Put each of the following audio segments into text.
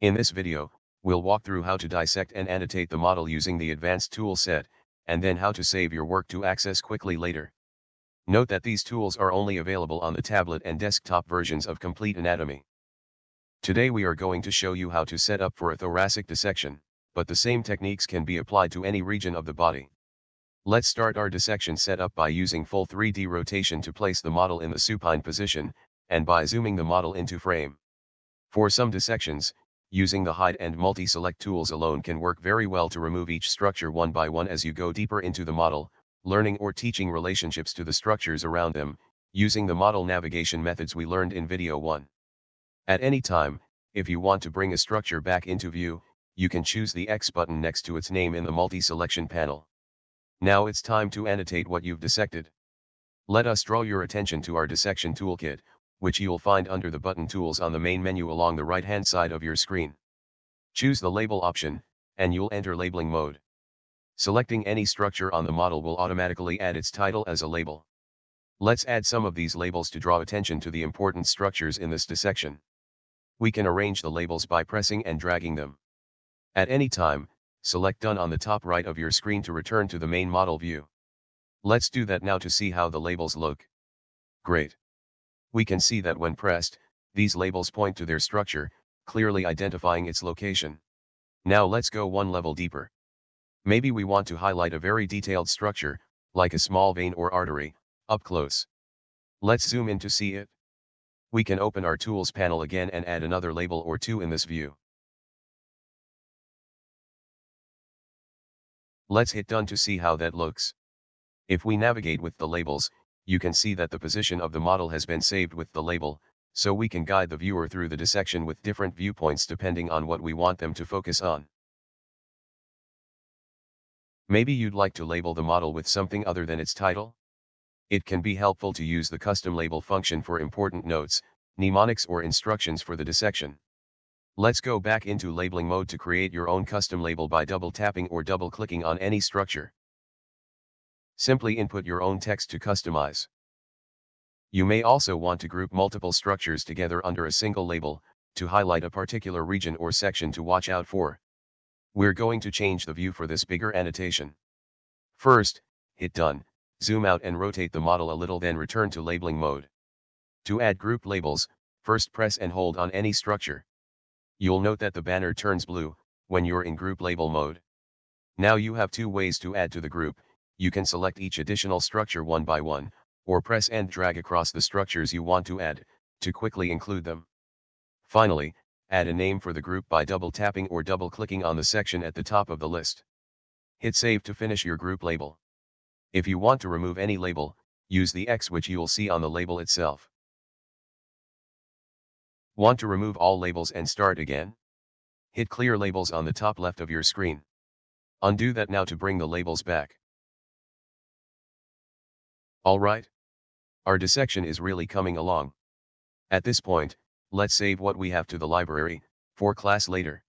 In this video, we'll walk through how to dissect and annotate the model using the advanced tool set, and then how to save your work to access quickly later. Note that these tools are only available on the tablet and desktop versions of Complete Anatomy. Today we are going to show you how to set up for a thoracic dissection, but the same techniques can be applied to any region of the body. Let's start our dissection setup by using full 3D rotation to place the model in the supine position, and by zooming the model into frame. For some dissections, using the hide and multi-select tools alone can work very well to remove each structure one by one as you go deeper into the model, learning or teaching relationships to the structures around them, using the model navigation methods we learned in video 1. At any time, if you want to bring a structure back into view, you can choose the X button next to its name in the multi-selection panel. Now it's time to annotate what you've dissected. Let us draw your attention to our dissection toolkit, which you'll find under the button tools on the main menu along the right hand side of your screen. Choose the label option, and you'll enter labeling mode. Selecting any structure on the model will automatically add its title as a label. Let's add some of these labels to draw attention to the important structures in this dissection. We can arrange the labels by pressing and dragging them. At any time, select Done on the top right of your screen to return to the main model view. Let's do that now to see how the labels look. Great. We can see that when pressed, these labels point to their structure, clearly identifying its location. Now let's go one level deeper. Maybe we want to highlight a very detailed structure, like a small vein or artery, up close. Let's zoom in to see it. We can open our Tools panel again and add another label or two in this view. Let's hit done to see how that looks. If we navigate with the labels, you can see that the position of the model has been saved with the label, so we can guide the viewer through the dissection with different viewpoints depending on what we want them to focus on. Maybe you'd like to label the model with something other than its title? It can be helpful to use the custom label function for important notes, mnemonics or instructions for the dissection. Let's go back into labeling mode to create your own custom label by double tapping or double clicking on any structure. Simply input your own text to customize. You may also want to group multiple structures together under a single label, to highlight a particular region or section to watch out for. We're going to change the view for this bigger annotation. First, hit done, zoom out and rotate the model a little then return to labeling mode. To add group labels, first press and hold on any structure. You'll note that the banner turns blue, when you're in group label mode. Now you have two ways to add to the group, you can select each additional structure one by one, or press and drag across the structures you want to add, to quickly include them. Finally, add a name for the group by double tapping or double clicking on the section at the top of the list. Hit save to finish your group label. If you want to remove any label, use the X which you'll see on the label itself. Want to remove all labels and start again? Hit clear labels on the top left of your screen. Undo that now to bring the labels back. Alright. Our dissection is really coming along. At this point, let's save what we have to the library, for class later.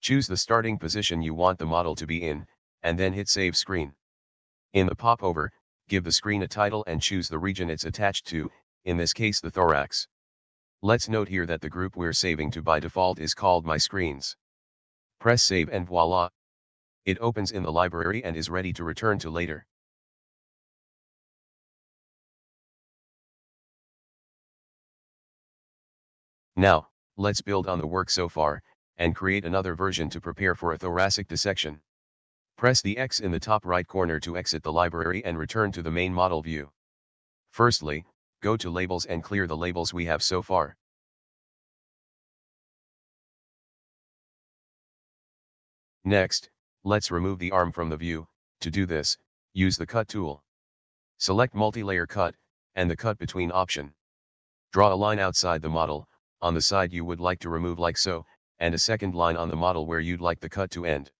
Choose the starting position you want the model to be in, and then hit save screen. In the popover, give the screen a title and choose the region it's attached to, in this case the thorax. Let's note here that the group we're saving to by default is called My Screens. Press save and voila. It opens in the library and is ready to return to later. Now, let's build on the work so far, and create another version to prepare for a thoracic dissection. Press the X in the top right corner to exit the library and return to the main model view. Firstly, go to labels and clear the labels we have so far. Next, let's remove the arm from the view, to do this, use the cut tool. Select multi-layer cut, and the cut between option. Draw a line outside the model, on the side you would like to remove like so, and a second line on the model where you'd like the cut to end.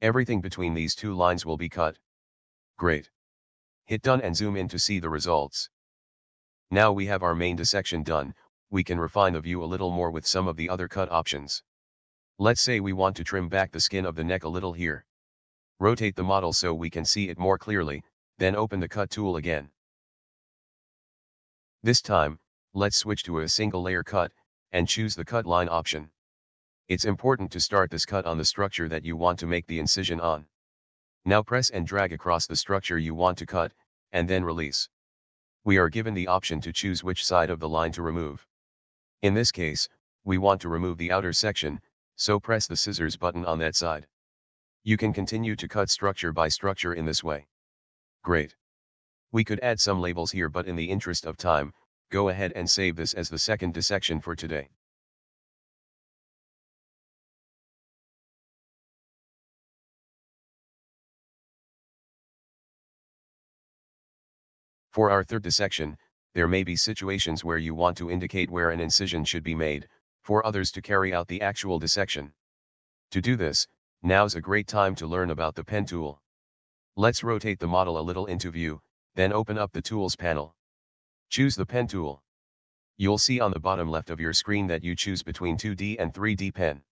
Everything between these two lines will be cut. Great. Hit done and zoom in to see the results. Now we have our main dissection done, we can refine the view a little more with some of the other cut options. Let's say we want to trim back the skin of the neck a little here. Rotate the model so we can see it more clearly, then open the cut tool again. This time, let's switch to a single layer cut, and choose the cut line option. It's important to start this cut on the structure that you want to make the incision on. Now press and drag across the structure you want to cut, and then release. We are given the option to choose which side of the line to remove. In this case, we want to remove the outer section, so press the scissors button on that side. You can continue to cut structure by structure in this way. Great. We could add some labels here but in the interest of time, go ahead and save this as the second dissection for today. For our third dissection, there may be situations where you want to indicate where an incision should be made, for others to carry out the actual dissection. To do this, now's a great time to learn about the pen tool. Let's rotate the model a little into view, then open up the Tools panel. Choose the Pen tool. You'll see on the bottom left of your screen that you choose between 2D and 3D pen.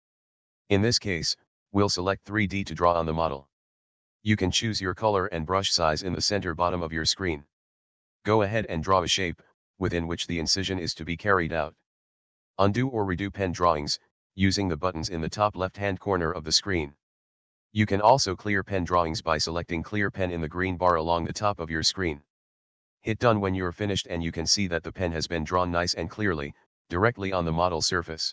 In this case, we'll select 3D to draw on the model. You can choose your color and brush size in the center bottom of your screen. Go ahead and draw a shape, within which the incision is to be carried out. Undo or redo pen drawings, using the buttons in the top left-hand corner of the screen. You can also clear pen drawings by selecting clear pen in the green bar along the top of your screen. Hit done when you're finished and you can see that the pen has been drawn nice and clearly, directly on the model surface.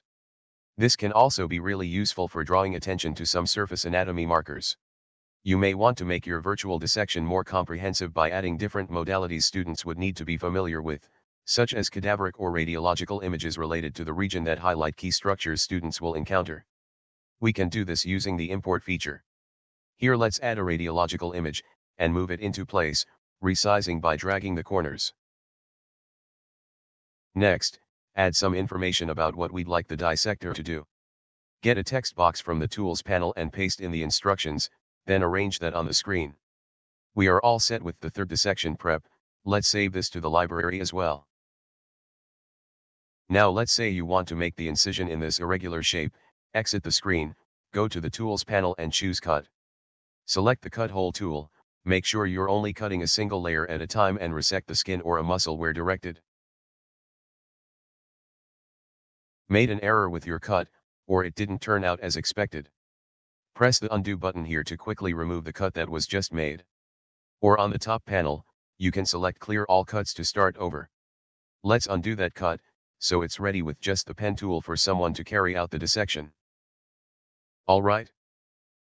This can also be really useful for drawing attention to some surface anatomy markers. You may want to make your virtual dissection more comprehensive by adding different modalities students would need to be familiar with, such as cadaveric or radiological images related to the region that highlight key structures students will encounter. We can do this using the import feature. Here let's add a radiological image, and move it into place, resizing by dragging the corners. Next, add some information about what we'd like the dissector to do. Get a text box from the Tools panel and paste in the instructions, then arrange that on the screen. We are all set with the third dissection prep, let's save this to the library as well. Now let's say you want to make the incision in this irregular shape, exit the screen, go to the Tools panel and choose Cut. Select the Cut Hole tool, make sure you're only cutting a single layer at a time and resect the skin or a muscle where directed. Made an error with your cut, or it didn't turn out as expected. Press the undo button here to quickly remove the cut that was just made. Or on the top panel, you can select clear all cuts to start over. Let's undo that cut, so it's ready with just the pen tool for someone to carry out the dissection. Alright.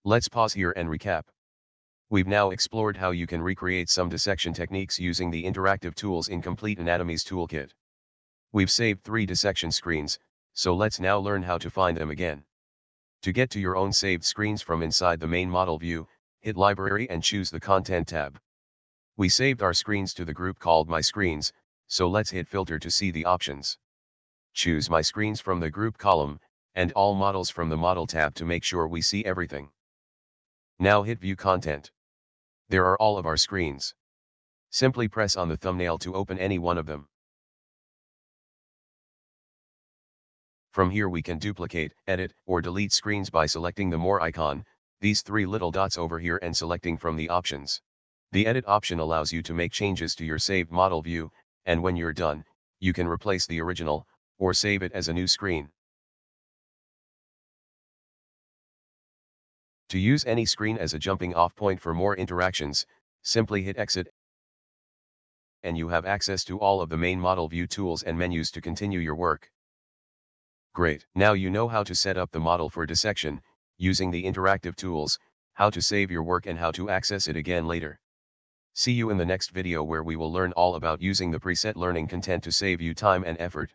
Let's pause here and recap. We've now explored how you can recreate some dissection techniques using the interactive tools in Complete Anatomy's Toolkit. We've saved three dissection screens, so let's now learn how to find them again. To get to your own saved screens from inside the main model view, hit Library and choose the Content tab. We saved our screens to the group called My Screens, so let's hit Filter to see the options. Choose My Screens from the Group column, and All Models from the Model tab to make sure we see everything. Now hit View Content. There are all of our screens. Simply press on the thumbnail to open any one of them. From here we can duplicate, edit, or delete screens by selecting the More icon, these three little dots over here and selecting from the options. The Edit option allows you to make changes to your saved model view, and when you're done, you can replace the original, or save it as a new screen. To use any screen as a jumping off point for more interactions, simply hit Exit and you have access to all of the main model view tools and menus to continue your work. Great. Now you know how to set up the model for dissection, using the interactive tools, how to save your work and how to access it again later. See you in the next video where we will learn all about using the preset learning content to save you time and effort.